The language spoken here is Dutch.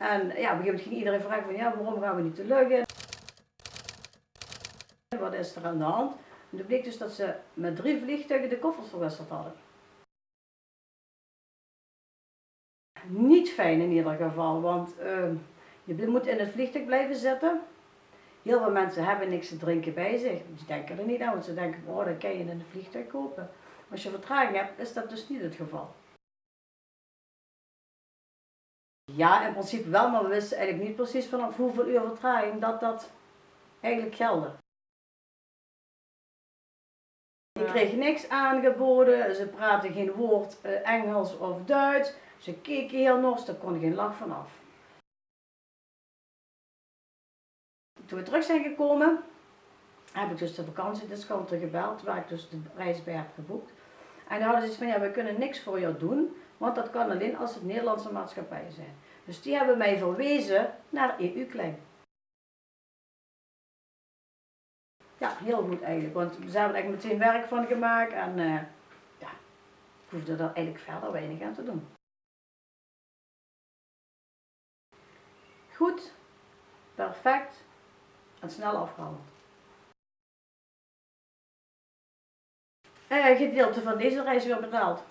En ja, op een gegeven moment ging iedereen vragen van ja, waarom gaan we niet te Luggen? Wat is er aan de hand? En toen bleek dus dat ze met drie vliegtuigen de koffers verwisseld hadden. Niet fijn in ieder geval, want uh, je moet in het vliegtuig blijven zitten. Heel veel mensen hebben niks te drinken bij zich. Die denken er niet aan, want ze denken, oh, dat kan je in een vliegtuig kopen. Als je vertraging hebt, is dat dus niet het geval. Ja, in principe wel, maar we wisten eigenlijk niet precies vanaf hoeveel uur vertraging dat dat eigenlijk geldde. Ik kreeg niks aangeboden, ze praten geen woord eh, Engels of Duits. Ze keken heel nors, daar kon geen lach vanaf. Toen we terug zijn gekomen, heb ik dus de vakantiediscounter gebeld, waar ik dus de reis bij heb geboekt. En dan hadden ze van, ja, we kunnen niks voor jou doen, want dat kan alleen als het Nederlandse maatschappijen zijn. Dus die hebben mij verwezen naar EU-claim. Ja, heel goed eigenlijk, want ze hebben er meteen werk van gemaakt en uh, ja, ik hoefde er eigenlijk verder weinig aan te doen. Goed, perfect en snel afgehandeld. Gedeelte van deze reis weer betaald.